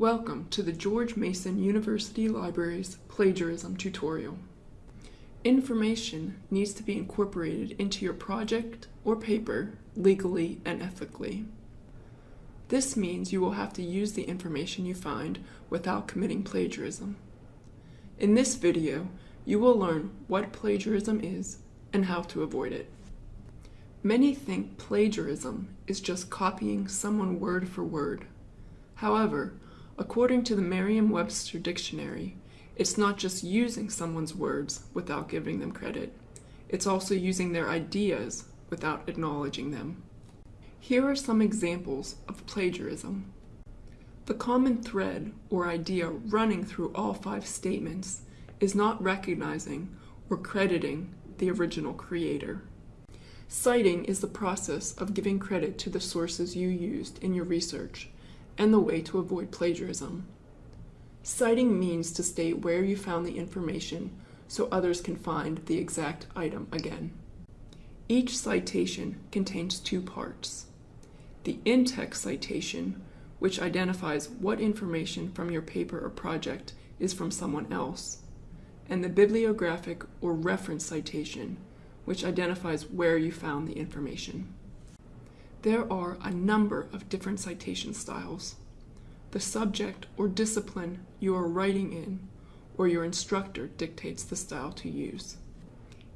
Welcome to the George Mason University Library's plagiarism tutorial. Information needs to be incorporated into your project or paper legally and ethically. This means you will have to use the information you find without committing plagiarism. In this video, you will learn what plagiarism is and how to avoid it. Many think plagiarism is just copying someone word for word. However, according to the Merriam-Webster dictionary, it's not just using someone's words without giving them credit. It's also using their ideas without acknowledging them. Here are some examples of plagiarism. The common thread or idea running through all five statements is not recognizing or crediting the original creator. Citing is the process of giving credit to the sources you used in your research and the way to avoid plagiarism. Citing means to state where you found the information so others can find the exact item again. Each citation contains two parts. The in-text citation, which identifies what information from your paper or project is from someone else, and the bibliographic or reference citation, which identifies where you found the information. There are a number of different citation styles. The subject or discipline you are writing in or your instructor dictates the style to use.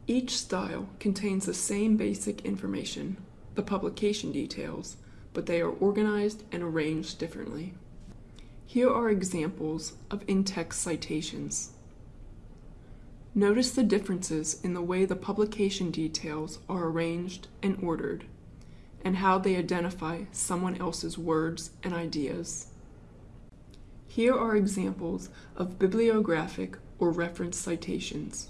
Each style contains the same basic information, the publication details, but they are organized and arranged differently. Here are examples of in-text citations. Notice the differences in the way the publication details are arranged and ordered, and how they identify someone else's words and ideas. Here are examples of bibliographic or reference citations.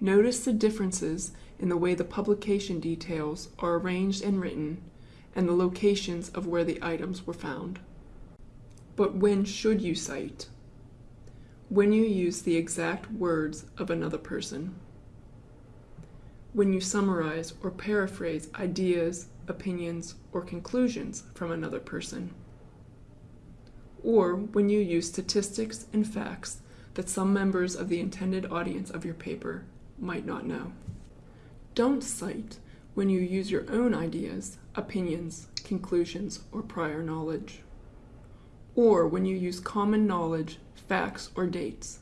Notice the differences in the way the publication details are arranged and written, and the locations of where the items were found. But when should you cite? when you use the exact words of another person. When you summarize or paraphrase ideas, opinions, or conclusions from another person. Or when you use statistics and facts that some members of the intended audience of your paper might not know. Don't cite when you use your own ideas, opinions, conclusions, or prior knowledge. Or when you use common knowledge facts, or dates.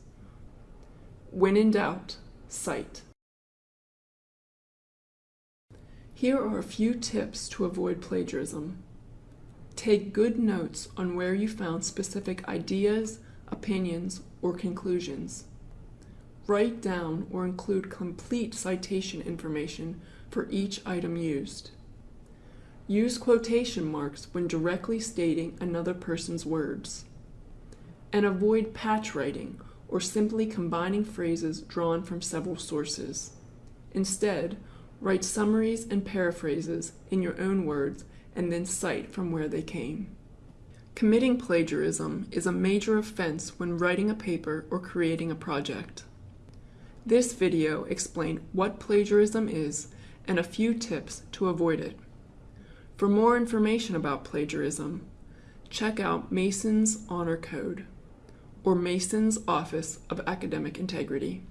When in doubt, cite. Here are a few tips to avoid plagiarism. Take good notes on where you found specific ideas, opinions, or conclusions. Write down or include complete citation information for each item used. Use quotation marks when directly stating another person's words and avoid patch writing or simply combining phrases drawn from several sources. Instead, write summaries and paraphrases in your own words and then cite from where they came. Committing plagiarism is a major offense when writing a paper or creating a project. This video explained what plagiarism is and a few tips to avoid it. For more information about plagiarism, check out Mason's Honor Code or Mason's Office of Academic Integrity.